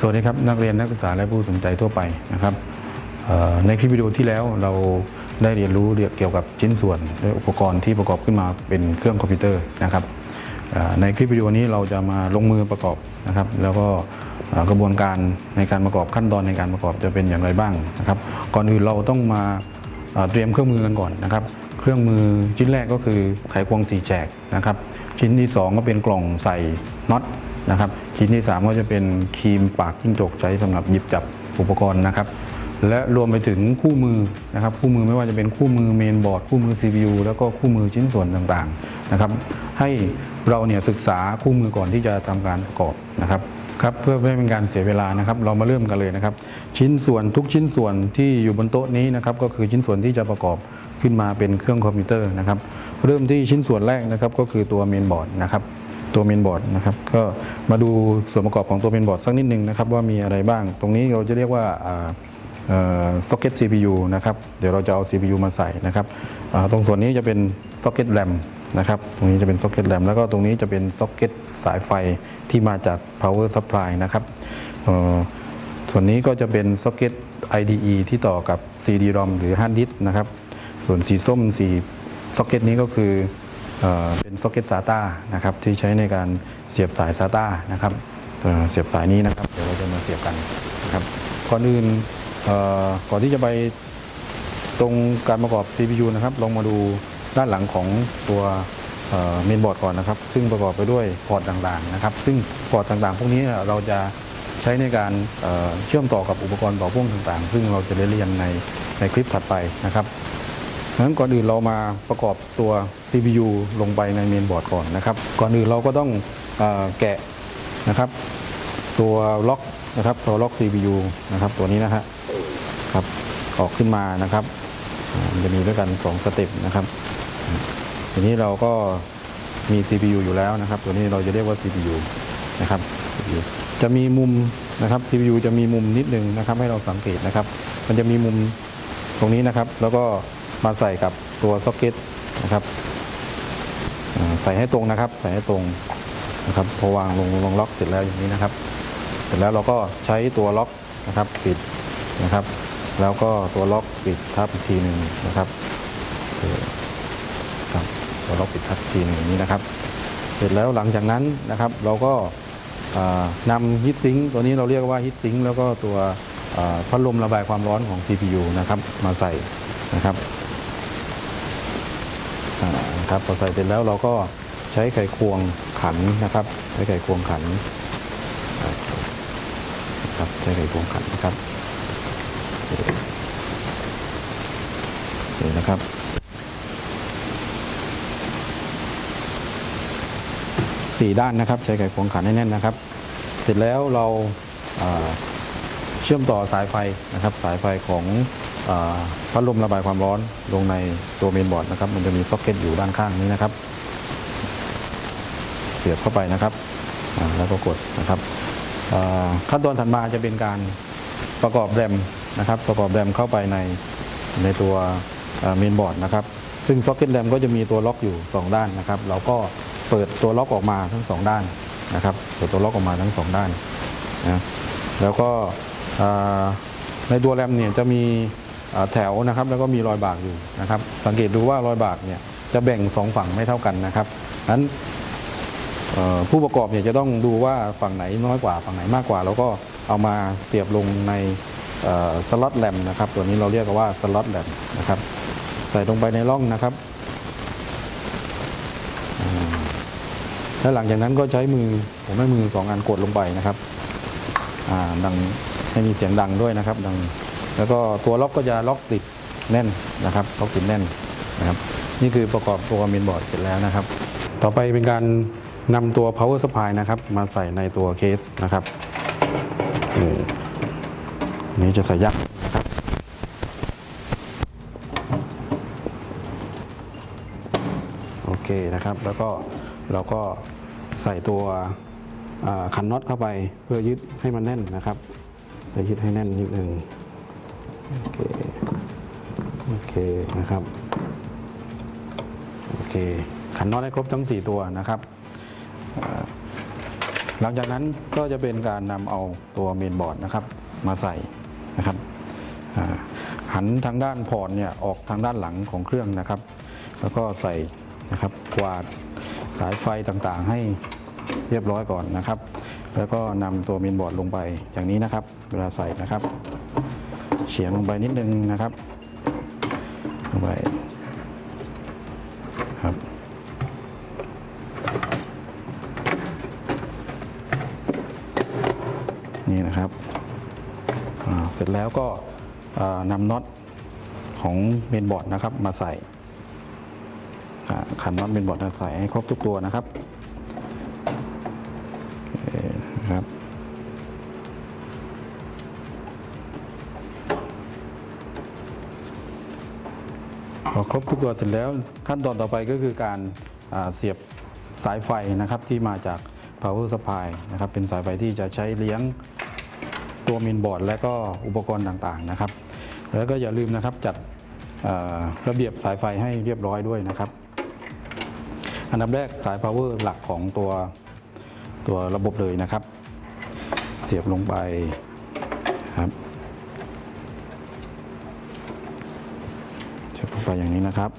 สวัสดีครับนักเรียนนักศึกษาและผู้สนใจทั่วไปนะครับในคลิปวิดีโอที่แล้วเราได้เรียนรู้เกี่ยวกับชิ้นส่วนและอุปกรณ์ที่ประกอบขึ้นมาเป็นเครื่องคอมพิวเตอร์นะครับในคลิปวิดีโอนี้เราจะมาลงมือประกอบนะครับ แล้วก็กระบวนการในการประกอบขั้นตอนในการประกอบจะเป็นอย่างไรบ้างนะครับ ก่อนอื่นเราต้องมาเตรียมเครื่องมือกันก่อนนะครับ เครื่องมือชิ้นแรกก็คือไขควงสีแฉกนะครับ ชิ้นที่สองก็เป็นกล่องใส่น็อตนะครับ ชิ้นที่ 3 ก็จะเป็นครีมปากจิ้งจกใช้สำหรับหยิบจับอุปกรณ์นะครับ และรวมไปถึงคู่มือนะครับ คู่มือไม่ว่าจะเป็นคู่มือเมนบอร์ดคู่มือ CPU แล้วก็คู่มือชิ้นส่วนต่างๆนะครับ ให้เราเนี่ยศึกษาคู่มือก่อนที่จะทำการประกอบนะครับครับเพื่อไม่ให้เป็นการเสียเวลานะครับ เรามาเริ่มกันเลยนะครับ ชิ้นส่วนทุกชิ้นส่วนที่อยู่บนโต๊ะนี้นะครับก็คือชิ้นส่วนที่จะประกอบขึ้นมาเป็นเครื่องคอมพิวเตอร์นะครับ เริ่มที่ชิ้นส่วนแรกนะครับก็คือตัวเมนบอร์ดนะครับ ตัวเมนบอร์ดนะครับก็มาดูส่วนประกอบของตัวเมนบอร์ดสักนิดนึงนะครับว่ามีอะไรบ้าง ตรงนี้เราจะเรียกว่าซ็อกเก็ต CPU นะครับเดี๋ยวเราจะเอา CPU มาใส่นะครับตรงส่วนนี้จะเป็นซ็อกเก็ตแรมนะครับตรงนี้จะเป็นซ็อกเก็ตแรมแล้วก็ตรงนี้จะเป็นซ็อกเก็ตสายไฟที่มาจาก power supply นะครับส่วนนี้ก็จะเป็นซ็อกเก็ต IDE ที่ต่อกับ CD-ROM หรือ hard disk นะครับส่วนสีส้มสีซ็อกเก็ตนี้ก็คือ เป็นซ็อกเก็ต SATA นะครับที่ใช้ในการเสียบสาย SATA นะครับเเสียบสายนี้นะครับ เดี๋ยวเราจะมาเสียบกันนะครับก่อนอื่นก่อนที่จะไปตรงการประกอบ CPU นะครับลองมาดูด้านหลังของตัวเมนบอร์ดก่อนนะครับ ซึ่งประกอบไปด้วยพอร์ตต่างๆนะครับ ซึ่งพอร์ตต่างๆ พวกนี้เราจะใช้ในการเเชื่อมต่อกับอุปกรณ์ต่อพ่วงต่างๆ ซึ่งเราจะได้เรียนในในคลิปถัดไปนะครับ นั้นก่อนอื่นเรามาประกอบตัว CPU ลงไปในเมนบอร์ดก่อนนะครับ ก่อนอื่นเราก็ต้องอแกะนะครับ ตัวล็อกนะครับตัวล็อก CPU นะครับ ตัวนี้นะฮะครับออกขึ้นมานะครับจะมีด้วยกัน 2 step นะครับ ทีนี้เราก็มี CPU อยู่แล้วนะครับ ตัวนี้เราจะเรียกว่า CPU นะครับ CPU จะมีมุมนะครับ CPU จะมีมุมนิดนึงนะครับ ให้เราสังเกตนะครับ มันจะมีมุมตรงนี้นะครับ แล้วก็ มาใส่กับตัวซ็อกเก็ตนะครับใส่ให้ตรงนะครับ ใส่ให้ตรงนะครับพอวางลงลงล็อกเสร็จแล้วอย่างนี้นะครับ เสร็จแล้วเราก็ใช้ตัวล็อกนะครับปิดนะครับ แล้วก็ตัวล็อกปิดทับอีกทีหนึ่งนะครับครับตัวล็อกปิดทับอีกทีหนึ่งอย่างนี้นะครับ เสร็จแล้วหลังจากนั้นนะครับ เราก็นำฮีทซิงตัวนี้เราเรียกว่าฮีทซิงแล้วก็ตัวพัดลมระบายความร้อนของ CPU นะครับ มาใส่นะครับ นะครับพอใส่เสร็จแล้วเราก็ใช้ไขควงขันนะครับ ใช้ไขควงขันครับใช้ไขควงขันนะครับนี่นะครับสี่ด้านนะครับ ใช้ไขควงขันให้แน่นนะครับ เสร็จแล้วเราเชื่อมต่อสายไฟนะครับ สายไฟของ พัดลมระบายความร้อนลงในตัวเมนบอร์ดนะครับ มันจะมีซ็อกเก็ตอยู่ด้านข้างนี้นะครับ เสียบเข้าไปนะครับแล้วก็กดนะครับขั้นตอนถัดมาจะเป็นการประกอบแรมนะครับ ประกอบแรมเข้าไปในในตัวเมนบอร์ดนะครับ ซึ่งซ็อกเก็ตแรมก็จะมีตัวล็อกอยู่ 2 ด้านนะครับ เราก็เปิดตัวล็อกออกมาทั้ง 2 ด้านนะครับ เปิดตัวล็อกออกมาทั้ง 2 ด้านนะแล้วก็ในตัวแรมเนี่ยจะมี แถวนะครับแล้วก็มีรอยบากอยู่นะครับ สังเกตดูว่ารอยบากเนี่ยจะแบ่งสองฝั่งไม่เท่ากันนะครับนั้นผู้ประกอบเนี่ยจะต้องดูว่าฝั่งไหนน้อยกว่าฝั่งไหนมากกว่า แล้วก็เอามาเสียบลงในสล็อตแรมนะครับ ตัวนี้เราเรียกว่าสล็อตแรมนะครับ ใส่ลงไปในร่องนะครับแล้วหลังจากนั้นก็ใช้มือผมให้มือสองอันกดลงไปนะครับดังให้มีเสียงดังด้วยนะครับ ดัง แล้วก็ตัวล็อกก็จะล็อกติดแน่นนะครับล็อกติดแน่นนะครับนี่คือประกอบตัวเมนบอร์ดเสร็จแล้วนะครับ ต่อไปเป็นการนำตัว power supply นะครับ มาใส่ในตัวเคสนะครับนี่จะใส่ยักษ์นะครับโอเคนะครับ แล้วก็เราก็ใส่ตัวอ่าคันน็อตเข้าไปเพื่อยึดให้มันแน่นนะครับจะยึดให้แน่นนิดนึง โอเคโอเคนะครับโอเคขันน็อตให้ครบทั้ง 4 ตัวนะครับ หลังจากนั้นก็จะเป็นการนำเอาตัวเมนบอร์ดนะครับมาใส่นะครับหันทางด้านพอร์ตเนี่ยออกทางด้านหลังของเครื่องนะครับ แล้วก็ใส่นะครับกวาดสายไฟต่างๆ ให้เรียบร้อยก่อนนะครับ แล้วก็นำตัวเมนบอร์ดลงไปอย่างนี้นะครับ เวลาใส่นะครับ เฉียงลงไปนิดนึงนะครับลงไปครับนี่นะครับเสร็จแล้วก็นำน็อตของเมนบอร์ดนะครับมาใส่ขันน็อตเมนบอร์ดมาใส่ให้ครบทุกตัวนะครับโอเคนะครับ พอค รบทุกตัวเสร็จแล้วขั้นตอนต่อไปก็คือการเสียบสายไฟนะครับที่มาจาก power supply นะครับเป็นสายไฟที่จะใช้เลี้ยงตัวมินบอร์ด และก็อุปกรณ์ต่างๆนะครับ แล้วก็อย่าลืมนะครับจัดระเบียบสายไฟให้เรียบร้อยด้วยนะครับ อันดับแรกสาย power หลักของตัวตัวระบบเลยนะครับ เสียบลงไปครับ เสียบลง ไปอย่างนี้นะครับ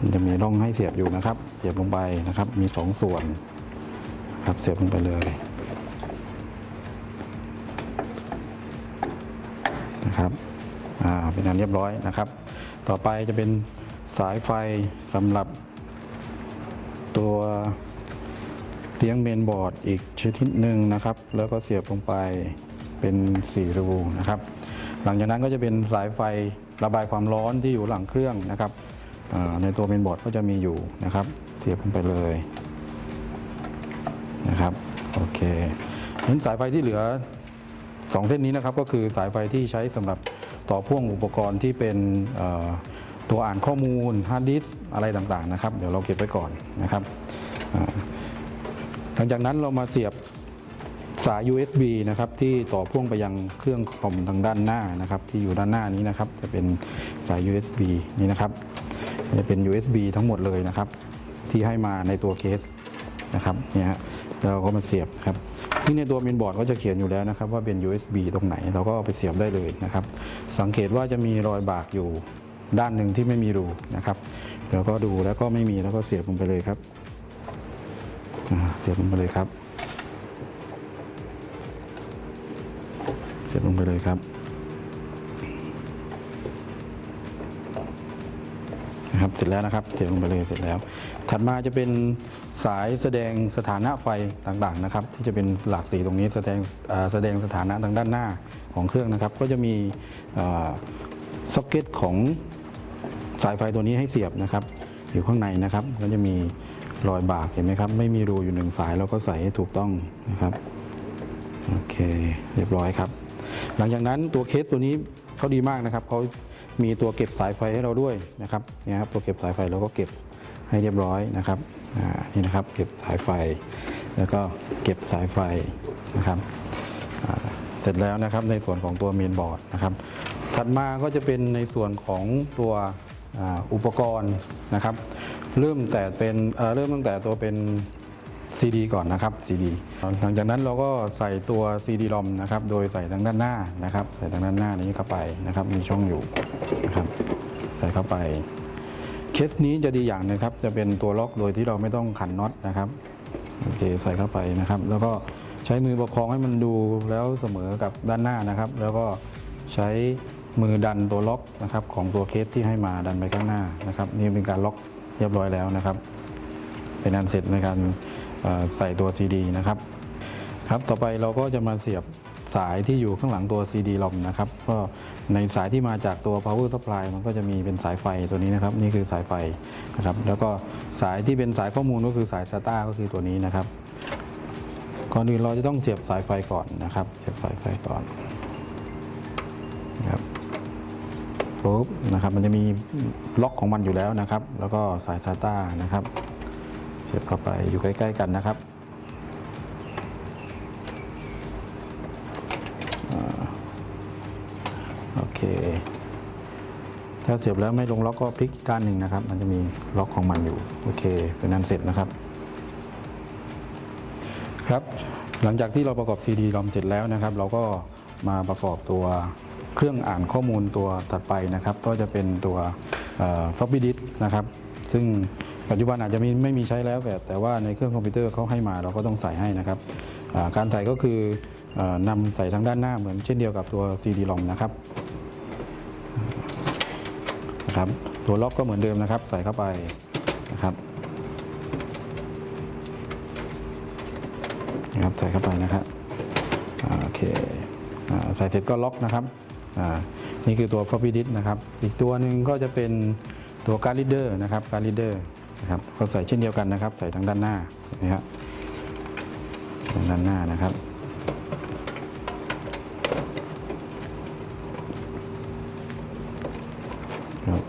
มันจะมีร่องให้เสียบอยู่นะครับ เสียบลงไปนะครับ มีสองส่วน ครับเสียบลงไปเลยนะครับอ่าเป็นอันเรียบร้อยนะครับ ต่อไปจะเป็นสายไฟสำหรับตัวเลี้ยงเมนบอร์ดอีกชนิดหนึ่งนะครับ แล้วก็เสียบลงไปเป็นสี่รูนะครับ หลังจากนั้นก็จะเป็นสายไฟ ระบายความร้อนที่อยู่หลังเครื่องนะครับในตัวเมนบอร์ดก็จะมีอยู่นะครับเสียบลงไปเลยนะครับโอเคนั้นสายไฟที่เหลือสองเส้นนี้นะครับก็คือสายไฟที่ใช้สำหรับต่อพ่วงอุปกรณ์ที่เป็นตัวอ่านข้อมูลฮาร์ดดิสก์อะไรต่างๆนะครับ เดี๋ยวเราเก็บไว้ก่อนนะครับหลังจากนั้นเรามาเสียบ สาย USB นะครับที่ต่อพ่วงไปยังเครื่องคอมทางด้านหน้านะครับที่อยู่ด้านหน้านี้นะครับ จะเป็นสาย USB นี่นะครับจะเป็น USB ทั้งหมดเลยนะครับ ที่ให้มาในตัวเคสนะครับเนี่ยฮะเราก็มาเสียบครับที่ในตัวเมนบอร์ดก็จะเขียนอยู่แล้วนะครับ ว่าเป็น USB ตรงไหนเราก็ไปเสียบได้เลยนะครับ สังเกตว่าจะมีรอยบากอยู่ด้านหนึ่งที่ไม่มีรูนะครับเดี๋ยวก็ดูแล้วก็ไม่มีแล้วก็เสียบลงไปเลยครับเสียบลงไปเลยครับ เสียบลงไปเลยครับนะครับเสร็จแล้วนะครับเสียบลงไปเลยเสร็จแล้ว ถัดมาจะเป็นสายแสดงสถานะไฟต่างๆนะครับ ที่จะเป็นหลากสีตรงนี้แสดงแสดงสถานะทางด้านหน้าของเครื่องนะครับ ก็จะมีซ็อกเก็ตของสายไฟตัวนี้ให้เสียบนะครับ อยู่ข้างในนะครับก็จะมีรอยบากเห็นไหมครับ ไม่มีรูอยู่หนึ่งสายเราก็ใส่ให้ถูกต้องนะครับ โอเค เรียบร้อยครับ หลังจากนั้นตัวเคสตัวนี้เขาดีมากนะครับเขามีตัวเก็บสายไฟให้เราด้วยนะครับนี่ครับตัวเก็บสายไฟเราก็เก็บให้เรียบร้อยนะครับนี่นะครับเก็บสายไฟ แล้วก็เก็บสายไฟนะครับเสร็จแล้วนะครับในส่วนของตัวเมนบอร์ดนะครับถัดมาก็จะเป็นในส่วนของตัวอุปกรณ์นะครับ เริ่มแต่เป็นเริ่มตั้งแต่ตัวเป็น CD ก่อนนะครับ CD หลังจากนั้นเราก็ใส่ตัว CD ลอมนะครับ โดยใส่ทางด้านหน้านะครับ ใส่ทางด้านหน้านี้เข้าไปนะครับ มีช่องอยู่นะครับ ใส่เข้าไป เคสนี้จะดีอย่างหนะครับ จะเป็นตัวล็อกโดยที่เราไม่ต้องขันน็อตนะครับ โอเค ใส่เข้าไปนะครับ แล้วก็ใช้มือประคองให้มันดูแล้วเสมอกับด้านหน้านะครับ แล้วก็ใช้มือดันตัวล็อกนะครับของตัวเคสที่ให้มาดันไปข้างหน้านะครับ นี่เป็นการล็อกเรียบร้อยแล้วนะครับ เป็นอันเสร็จในการ ใส่ตัว CD นะครับครับต่อไปเราก็จะมาเสียบสายที่อยู่ข้างหลังตัว CD ลอมนะครับก็ในสายที่มาจากตัว power supply มันก็จะมีเป็นสายไฟตัวนี้นะครับ นี่คือสายไฟนะครับ แล้วก็สายที่เป็นสายข้อมูลก็คือสาย SATA ก็คือตัวนี้นะครับก่อนอื่นเราจะต้องเสียบสายไฟก่อนนะครับ เสียบสายไฟก่อนนะครับปุ๊บนะครับ มันจะมีล็อกของมันอยู่แล้วนะครับ แล้วก็สาย SATA นะครับ เสียบเข้าไปอยู่ใกล้ ๆ กันนะครับอโอเค ถ้าเสียบแล้วไม่ลงล็อกก็พลิกด้านหนึ่งนะครับ มันจะมีล็อกของมันอยู่โอเค เป็นนั้นเสร็จนะครับ ครับ หลังจากที่เราประกอบ CD รอมเสร็จแล้วนะครับ เราก็มาประกอบตัวเครื่องอ่านข้อมูลตัวถัดไปนะครับ ก็จะเป็นตัว floppy disk นะครับ ซึ่ง ปัจจุบันอาจจะมีไม่มีใช้แล้วแต่แต่ว่าในเครื่องคอมพิวเตอร์เขาให้มาเราก็ต้องใส่ให้นะครับการใส่ก็คืออนำใส่ทางด้านหน้าเหมือนเช่นเดียวกับตัว CD รอมนะครับนะครับ ตัวล็อกก็เหมือนเดิมนะครับ ใส่เข้าไปนะครับนะครับใส่เข้าไปนะครับโอเคอใส่เสร็จก็ล็อกนะครับนี่คือตัว floppy disk นะครับ อีกตัวหนึ่งก็จะเป็นตัวการ์ด reader นะครับการ์ด reader นะครับก็ใส่เช่นเดียวกันนะครับ ใส่ทางด้านหน้านะครับทางด้านหน้านะครับ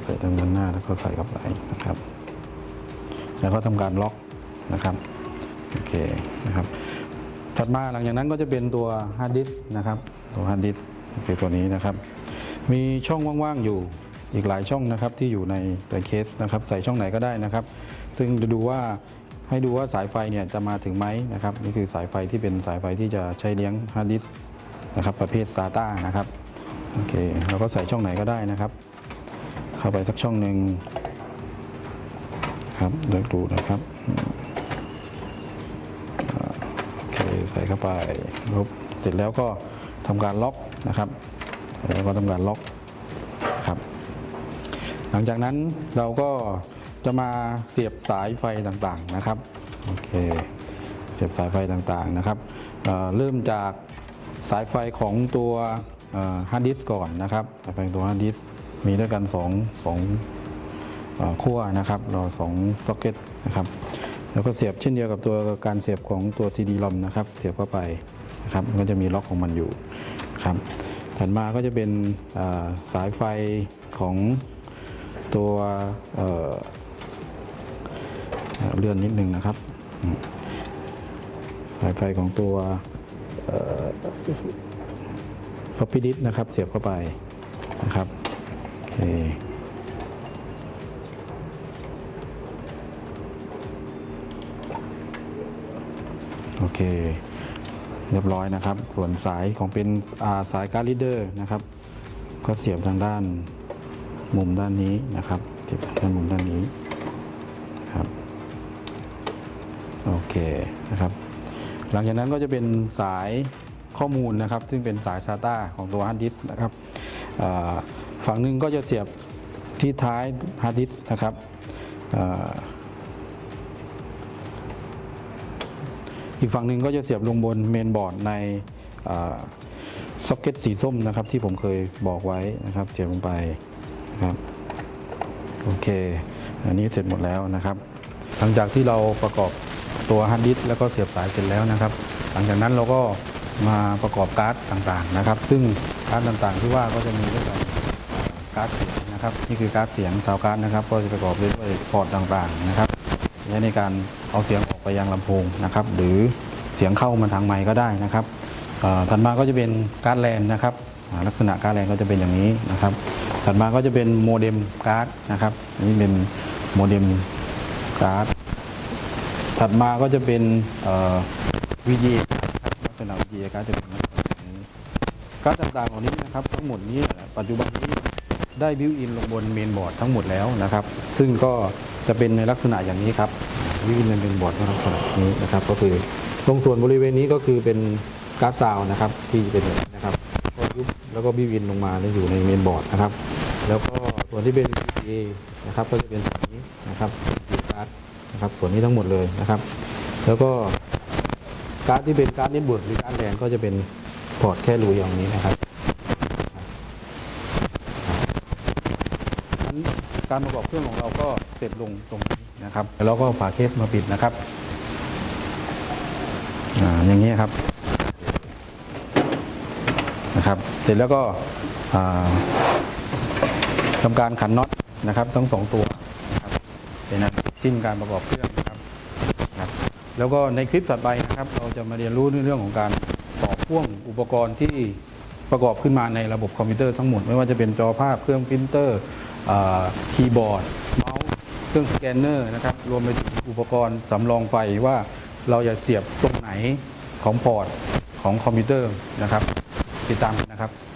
ใส่ทางด้านหน้าแล้วก็ใส่เข้าไปนะครับ แล้วก็ทำการล็อกนะครับโอเคนะครับถัดมาหลังจากนั้นก็จะเป็นตัวฮาร์ดดิสก์นะครับตัวฮาร์ดดิสก์คือตัวนี้นะครับ มีช่องว่างๆอยู่ อีกหลายช่องนะครับที่อยู่ในตัวเคสนะครับใส่ช่องไหนก็ได้นะครับ ซึ่งจะดูว่าให้ดูว่าสายไฟเนี่ยจะมาถึงไหมนะครับนี่คือสายไฟที่เป็นสายไฟที่จะใช้เลี้ยงฮาร์ดดิสก์นะครับประเภท SATA นะครับโอเคเราก็ใส่ช่องไหนก็ได้นะครับ เข้าไปสักช่องหนึ่งครับเลือกดูนะครับโอเคใส่เข้าไปปุ๊บเสร็จแล้วก็ทำการล็อกนะครับแล้วก็ทำการล็อกครับ หลังจากนั้นเราก็จะมาเสียบสายไฟต่างๆนะครับโอเคเสียบสายไฟต่างๆนะครับเเริ่มจากสายไฟของตัวฮาร์ดดิสก์ก่อนนะครับสายไฟตัวฮาร์ดดิสก์มีด้วยกัน2 2เอ่อขั้วนะครับเราสองซ็อกเก็ตนะครับแล้วก็เสียบเช่นเดียวกับตัวการเสียบของตัว CD ลอมนะครับเสียบเข้าไปนะครับก็จะมีล็อกของมันอยู่ครับถัดมาก็จะเป็นสายไฟของ ตัวเเลื่อนนิดนึงนะครับ สายไฟของตัว floppy disk นะครับ เสียบเข้าไปนะครับโอเคโอเคเรียบร้อยนะครับ ส่วนสายของเป็นสาย card reader นะครับ ก็เสียบทางด้าน มุมด้านนี้นะครับเสียบทางมุมด้านนี้ครับโอเคนะครับ หลังจากนั้นก็จะเป็นสายข้อมูลนะครับ ซึ่งเป็นสาย SATA ของตัวฮาร์ดดิสก์นะครับฝั่งหนึ่งก็จะเสียบที่ท้ายฮาร์ดดิสก์นะครับอีกฝั่งหนึ่งก็จะเสียบลงบนเมนบอร์ดในซ็อกเก็ตสีส้มนะครับ ที่ผมเคยบอกไว้นะครับ เสียบลงไป นะครับโอเค อันนี้เสร็จหมดแล้วนะครับ หลังจากที่เราประกอบตัวฮาร์ดดิสก์แล้วก็เสียบสายเสร็จแล้วนะครับ หลังจากนั้นเราก็มาประกอบการ์ดต่างๆนะครับ ซึ่งการ์ดต่างๆที่ว่าก็จะมีด้วยกันการ์ดเสียงนะครับนี่คือการ์ดเสียง sound card นะครับ ก็จะประกอบด้วยพอร์ตต่างๆนะครับใช้ในการเอาเสียงออกไปยังลำโพงนะครับ หรือเสียงเข้ามาทางไมค์ก็ได้นะครับต่อถัดมาก็จะเป็นการ์ดแลนนะครับลักษณะการ์ดแลนก็จะเป็นอย่างนี้นะครับ ถัดมาก็จะเป็น modem card นะครับอันนี้เป็น modem card ถัดมาก็จะเป็นเอ่อ VGA ลักษณะ VGA การ์ดจะเป็นอย่างนี้การ์ดต่างๆเหล่านี้นะครับ ทั้งหมดนี้ปัจจุบันนี้ได้ built-in ลงบนเมนบอร์ดทั้งหมดแล้วนะครับ ซึ่งก็จะเป็นในลักษณะอย่างนี้ครับ built-in ลงเมนบอร์ดในลักษณะนี้นะครับ ก็คือตรงส่วนบริเวณนี้ก็คือเป็นการ์ดซาวนะครับที่เป็น ก็ยุบแล้วก็ built-in ลงมาแล้วอยู่ในเมนบอร์ดนะครับ แล้วก็ส่วนที่เป็น VGA นะครับก็จะเป็นส่วนนี้นะครับการ์ดนะครับส่วนนี้ทั้งหมดเลยนะครับ แล้วก็การ์ดที่เป็นการ์ด network หรือการ์ดแลนก็จะเป็นพอร์ตแค่รูอย่างนี้นะครับนั้นการประกอบเครื่องของเราก็เสร็จลงตรงนี้นะครับ แล้วก็ฝาเคสมาปิดนะครับ อ่าอย่างนี้ครับับ เสร็จแล้วก็ทำการขันน็อตนะครับ ทั้งสองตัวนะครับเปนนั้นสิ้นการประกอบเครื่องนะครับครัแล้วก็ในคลิปต่อไปนะครับ เราจะมาเรียนรู้เรื่องของการต่อพ่วงอุปกรณ์ที่ประกอบขึ้นมาในระบบคอมพิวเตอร์ทั้งหมด ไม่ว่าจะเป็นจอภาพเครื่องพิมพ์เตอร์คีย์บอร์ดเมาส์เครื่องสแกนเนอร์นะครับรวมไปถึงอุปกรณ์สำรองไฟว่าเราจะเสียบตรงไหนของพอร์ตของคอมพิวเตอร์นะครับ ติดตามนะครับ